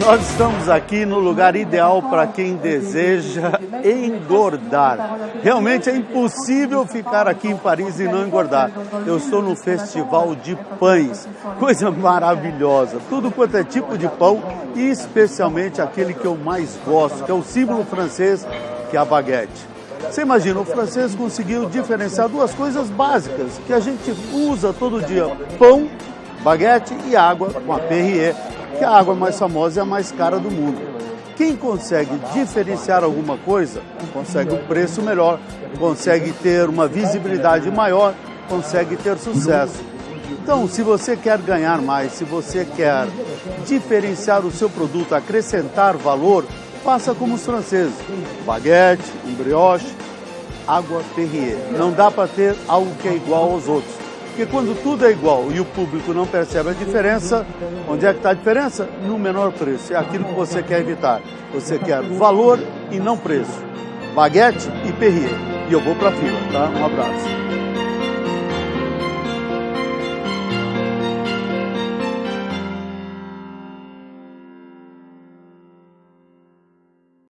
Nós estamos aqui no lugar ideal para quem deseja engordar. Realmente é impossível ficar aqui em Paris e não engordar. Eu estou no Festival de Pães, coisa maravilhosa. Tudo quanto é tipo de pão e especialmente aquele que eu mais gosto, que é o símbolo francês, que é a baguete. Você imagina, o francês conseguiu diferenciar duas coisas básicas que a gente usa todo dia: pão, baguete e água com a Perrier que a água mais famosa é a mais cara do mundo. Quem consegue diferenciar alguma coisa, consegue um preço melhor, consegue ter uma visibilidade maior, consegue ter sucesso. Então, se você quer ganhar mais, se você quer diferenciar o seu produto, acrescentar valor, faça como os franceses: baguete, um brioche, água Perrier. Não dá para ter algo que é igual aos outros. Porque quando tudo é igual e o público não percebe a diferença, onde é que está a diferença? No menor preço. É aquilo que você quer evitar. Você quer valor e não preço. Baguete e Perrier. E eu vou para a fila, tá? Um abraço.